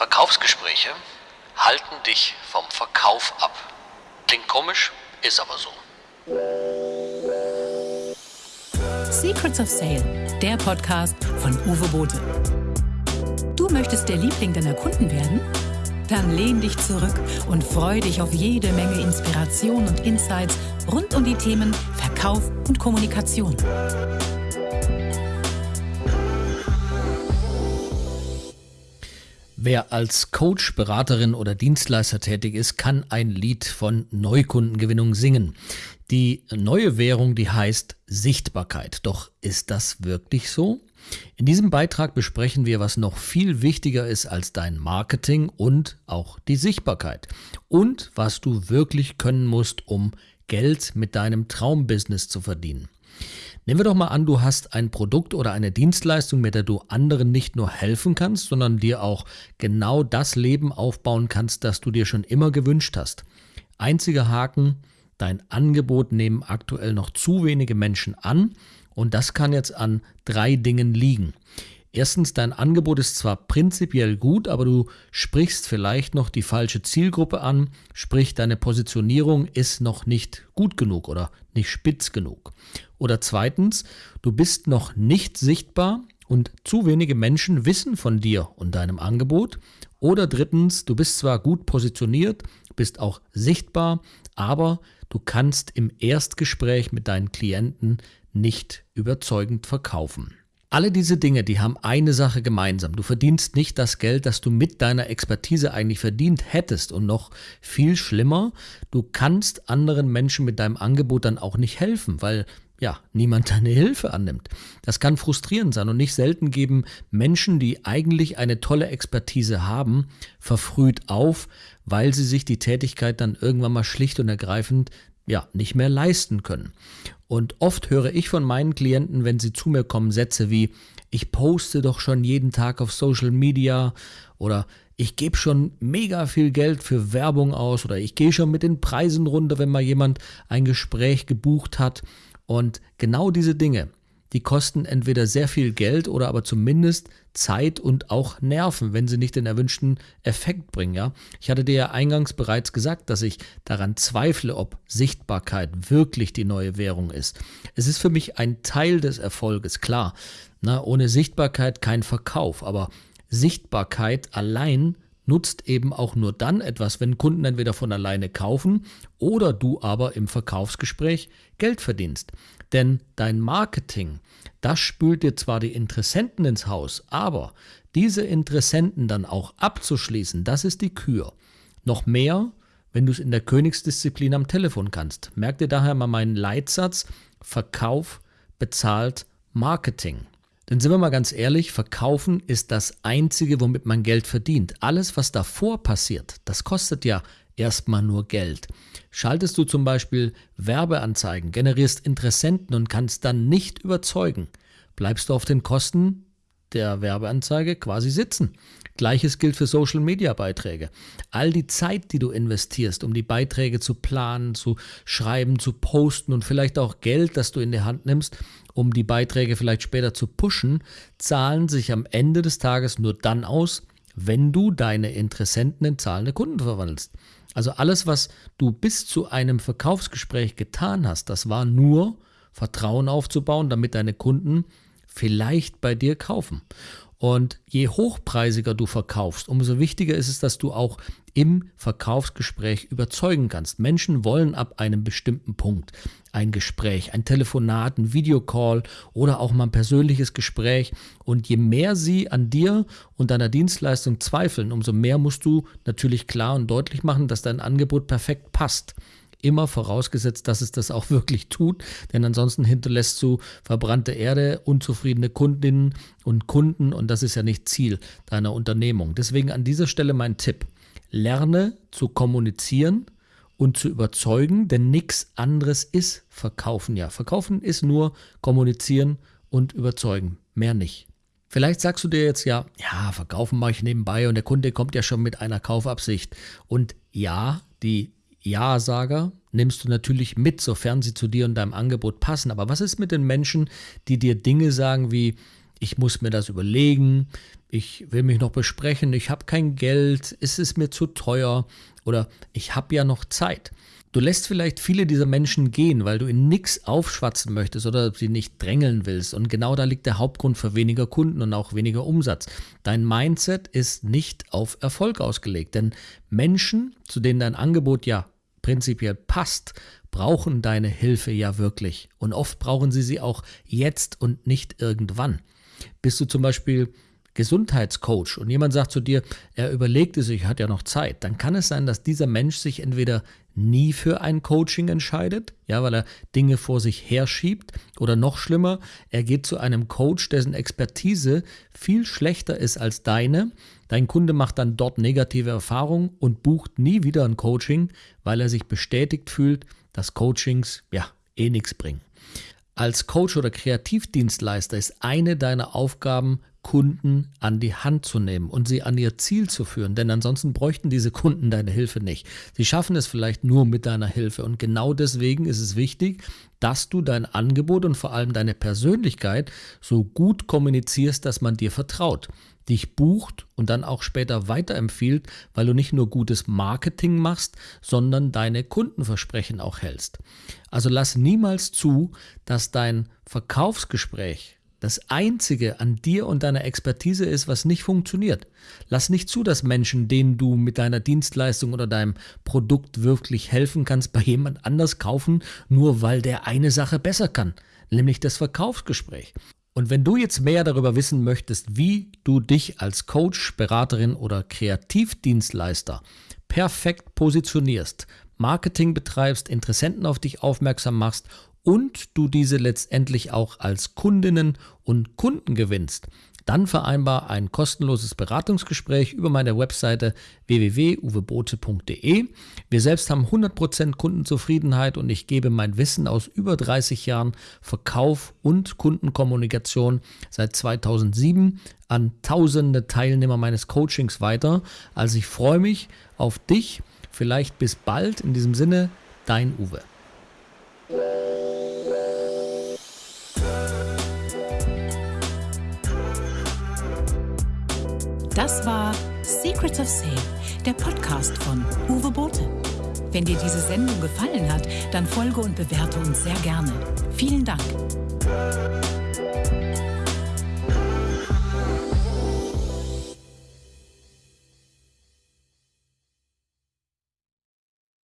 Verkaufsgespräche halten dich vom Verkauf ab. Klingt komisch, ist aber so. Secrets of Sale, der Podcast von Uwe Bote. Du möchtest der Liebling deiner Kunden werden? Dann lehn dich zurück und freu dich auf jede Menge Inspiration und Insights rund um die Themen Verkauf und Kommunikation. Wer als Coach, Beraterin oder Dienstleister tätig ist, kann ein Lied von Neukundengewinnung singen. Die neue Währung, die heißt Sichtbarkeit. Doch ist das wirklich so? In diesem Beitrag besprechen wir, was noch viel wichtiger ist als dein Marketing und auch die Sichtbarkeit. Und was du wirklich können musst, um Geld mit deinem Traumbusiness zu verdienen. Nehmen wir doch mal an, du hast ein Produkt oder eine Dienstleistung, mit der du anderen nicht nur helfen kannst, sondern dir auch genau das Leben aufbauen kannst, das du dir schon immer gewünscht hast. Einziger Haken, dein Angebot nehmen aktuell noch zu wenige Menschen an und das kann jetzt an drei Dingen liegen. Erstens, dein Angebot ist zwar prinzipiell gut, aber du sprichst vielleicht noch die falsche Zielgruppe an, sprich deine Positionierung ist noch nicht gut genug oder nicht spitz genug. Oder zweitens, du bist noch nicht sichtbar und zu wenige Menschen wissen von dir und deinem Angebot. Oder drittens, du bist zwar gut positioniert, bist auch sichtbar, aber du kannst im Erstgespräch mit deinen Klienten nicht überzeugend verkaufen. Alle diese Dinge, die haben eine Sache gemeinsam. Du verdienst nicht das Geld, das du mit deiner Expertise eigentlich verdient hättest. Und noch viel schlimmer, du kannst anderen Menschen mit deinem Angebot dann auch nicht helfen, weil ja, niemand deine Hilfe annimmt. Das kann frustrierend sein und nicht selten geben Menschen, die eigentlich eine tolle Expertise haben, verfrüht auf, weil sie sich die Tätigkeit dann irgendwann mal schlicht und ergreifend ja, nicht mehr leisten können. Und oft höre ich von meinen Klienten, wenn sie zu mir kommen, Sätze wie, ich poste doch schon jeden Tag auf Social Media oder ich gebe schon mega viel Geld für Werbung aus oder ich gehe schon mit den Preisen runter, wenn mal jemand ein Gespräch gebucht hat. Und genau diese Dinge, die kosten entweder sehr viel Geld oder aber zumindest Zeit und auch Nerven, wenn sie nicht den erwünschten Effekt bringen. Ja? Ich hatte dir ja eingangs bereits gesagt, dass ich daran zweifle, ob Sichtbarkeit wirklich die neue Währung ist. Es ist für mich ein Teil des Erfolges, klar. Na, ohne Sichtbarkeit kein Verkauf, aber Sichtbarkeit allein nutzt eben auch nur dann etwas, wenn Kunden entweder von alleine kaufen oder du aber im Verkaufsgespräch Geld verdienst. Denn dein Marketing, das spült dir zwar die Interessenten ins Haus, aber diese Interessenten dann auch abzuschließen, das ist die Kür. Noch mehr, wenn du es in der Königsdisziplin am Telefon kannst. Merk dir daher mal meinen Leitsatz, Verkauf bezahlt Marketing. Denn sind wir mal ganz ehrlich, Verkaufen ist das Einzige, womit man Geld verdient. Alles, was davor passiert, das kostet ja erstmal nur Geld. Schaltest du zum Beispiel Werbeanzeigen, generierst Interessenten und kannst dann nicht überzeugen, bleibst du auf den Kosten der Werbeanzeige quasi sitzen. Gleiches gilt für Social-Media-Beiträge. All die Zeit, die du investierst, um die Beiträge zu planen, zu schreiben, zu posten und vielleicht auch Geld, das du in die Hand nimmst, um die Beiträge vielleicht später zu pushen, zahlen sich am Ende des Tages nur dann aus, wenn du deine Interessenten in zahlende Kunden verwandelst. Also alles, was du bis zu einem Verkaufsgespräch getan hast, das war nur Vertrauen aufzubauen, damit deine Kunden vielleicht bei dir kaufen. Und je hochpreisiger du verkaufst, umso wichtiger ist es, dass du auch im Verkaufsgespräch überzeugen kannst. Menschen wollen ab einem bestimmten Punkt ein Gespräch, ein Telefonat, ein Videocall oder auch mal ein persönliches Gespräch. Und je mehr sie an dir und deiner Dienstleistung zweifeln, umso mehr musst du natürlich klar und deutlich machen, dass dein Angebot perfekt passt immer vorausgesetzt, dass es das auch wirklich tut, denn ansonsten hinterlässt du verbrannte Erde, unzufriedene Kundinnen und Kunden und das ist ja nicht Ziel deiner Unternehmung. Deswegen an dieser Stelle mein Tipp. Lerne zu kommunizieren und zu überzeugen, denn nichts anderes ist Verkaufen ja. Verkaufen ist nur kommunizieren und überzeugen, mehr nicht. Vielleicht sagst du dir jetzt ja, ja, verkaufen mache ich nebenbei und der Kunde kommt ja schon mit einer Kaufabsicht. Und ja, die ja-Sager nimmst du natürlich mit, sofern sie zu dir und deinem Angebot passen. Aber was ist mit den Menschen, die dir Dinge sagen wie, ich muss mir das überlegen, ich will mich noch besprechen, ich habe kein Geld, ist es mir zu teuer oder ich habe ja noch Zeit. Du lässt vielleicht viele dieser Menschen gehen, weil du ihnen nichts aufschwatzen möchtest oder sie nicht drängeln willst. Und genau da liegt der Hauptgrund für weniger Kunden und auch weniger Umsatz. Dein Mindset ist nicht auf Erfolg ausgelegt. Denn Menschen, zu denen dein Angebot ja prinzipiell passt, brauchen deine Hilfe ja wirklich. Und oft brauchen sie sie auch jetzt und nicht irgendwann. Bist du zum Beispiel Gesundheitscoach und jemand sagt zu dir, er überlegte sich, hat ja noch Zeit, dann kann es sein, dass dieser Mensch sich entweder nie für ein Coaching entscheidet, ja, weil er Dinge vor sich herschiebt oder noch schlimmer, er geht zu einem Coach, dessen Expertise viel schlechter ist als deine. Dein Kunde macht dann dort negative Erfahrungen und bucht nie wieder ein Coaching, weil er sich bestätigt fühlt, dass Coachings ja eh nichts bringen. Als Coach oder Kreativdienstleister ist eine deiner Aufgaben, Kunden an die Hand zu nehmen und sie an ihr Ziel zu führen, denn ansonsten bräuchten diese Kunden deine Hilfe nicht. Sie schaffen es vielleicht nur mit deiner Hilfe und genau deswegen ist es wichtig, dass du dein Angebot und vor allem deine Persönlichkeit so gut kommunizierst, dass man dir vertraut dich bucht und dann auch später weiterempfiehlt, weil du nicht nur gutes Marketing machst, sondern deine Kundenversprechen auch hältst. Also lass niemals zu, dass dein Verkaufsgespräch das Einzige an dir und deiner Expertise ist, was nicht funktioniert. Lass nicht zu, dass Menschen, denen du mit deiner Dienstleistung oder deinem Produkt wirklich helfen kannst, bei jemand anders kaufen, nur weil der eine Sache besser kann, nämlich das Verkaufsgespräch. Und wenn du jetzt mehr darüber wissen möchtest, wie du dich als Coach, Beraterin oder Kreativdienstleister perfekt positionierst, Marketing betreibst, Interessenten auf dich aufmerksam machst und du diese letztendlich auch als Kundinnen und Kunden gewinnst, dann vereinbar ein kostenloses Beratungsgespräch über meine Webseite www.uwebote.de. Wir selbst haben 100% Kundenzufriedenheit und ich gebe mein Wissen aus über 30 Jahren Verkauf und Kundenkommunikation seit 2007 an tausende Teilnehmer meines Coachings weiter. Also ich freue mich auf dich. Vielleicht bis bald. In diesem Sinne, dein Uwe. Das war Secrets of Sale, der Podcast von Uwe Bote. Wenn dir diese Sendung gefallen hat, dann folge und bewerte uns sehr gerne. Vielen Dank.